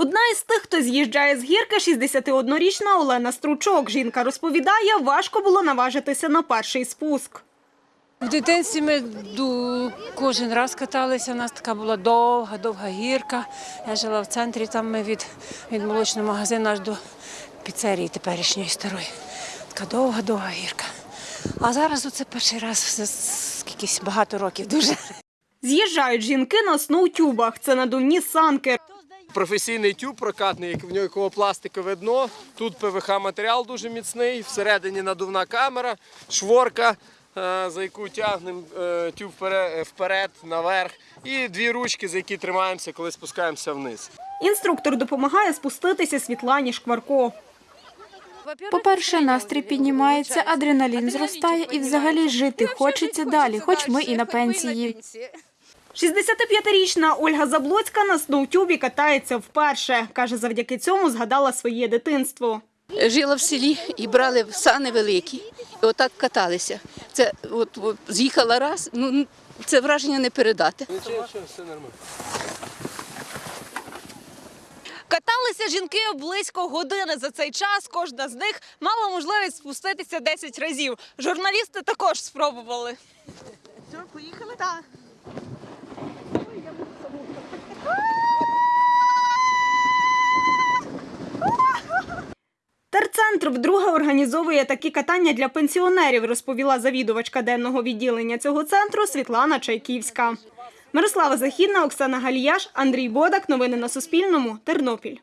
Одна із тих, хто з'їжджає з гірки, 61-річна Олена Стручок. Жінка розповідає, важко було наважитися на перший спуск. В дитинстві ми кожен раз каталися. У нас така була довга, довга гірка. Я жила в центрі, там ми від, від молочного магазину аж до піцерії теперішньої старої. Така довга, довга гірка. А зараз оце перший раз за скількись багато років дуже. З'їжджають жінки на сноутюбах. Це надувні санки. Професійний тюб прокатний, як в нього якого пластикове дно. Тут ПВХ матеріал дуже міцний, всередині надувна камера, шворка, е, за яку тягнемо е, тюб вперед, вперед, наверх, і дві ручки, за які тримаємося, коли спускаємося вниз. Інструктор допомагає спуститися Світлані Шкварко. По-перше, настрій піднімається, адреналін зростає і взагалі жити хочеться далі, хоч ми і на пенсії. 65-річна Ольга Заблоцька на сноутюбі катається вперше. Каже, завдяки цьому згадала своє дитинство. Жила в селі і брали сани великі, і отак каталися. Це от, от з'їхала раз, ну це враження не передати. Нічого, все нормально. Каталися жінки близько години. За цей час кожна з них мала можливість спуститися 10 разів. Журналісти також спробували. Що, поїхали? Так. Терцентр вдруге організовує такі катання для пенсіонерів, розповіла завідувачка денного відділення цього центру Світлана Чайківська. Мирослава Західна, Оксана Галіяш, Андрій Бодак. Новини на Суспільному. Тернопіль.